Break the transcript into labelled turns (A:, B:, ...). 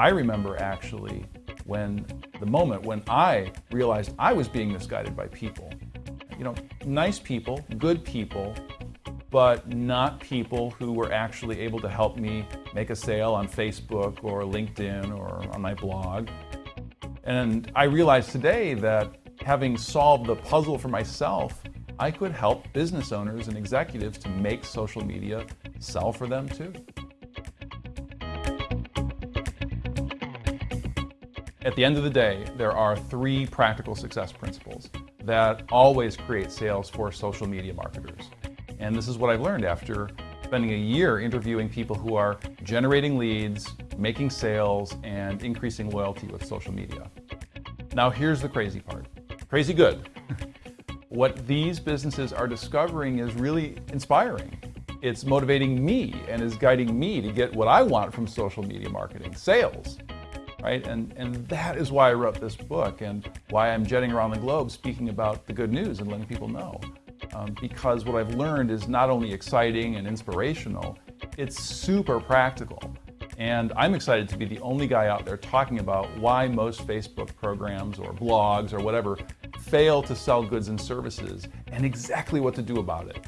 A: I remember actually when the moment when I realized I was being misguided by people. You know, nice people, good people, but not people who were actually able to help me make a sale on Facebook or LinkedIn or on my blog. And I realized today that having solved the puzzle for myself, I could help business owners and executives to make social media sell for them too. At the end of the day, there are three practical success principles that always create sales for social media marketers. And this is what I've learned after spending a year interviewing people who are generating leads, making sales, and increasing loyalty with social media. Now here's the crazy part. Crazy good. what these businesses are discovering is really inspiring. It's motivating me and is guiding me to get what I want from social media marketing, sales right? And, and that is why I wrote this book and why I'm jetting around the globe speaking about the good news and letting people know. Um, because what I've learned is not only exciting and inspirational, it's super practical. And I'm excited to be the only guy out there talking about why most Facebook programs or blogs or whatever fail to sell goods and services and exactly what to do about it.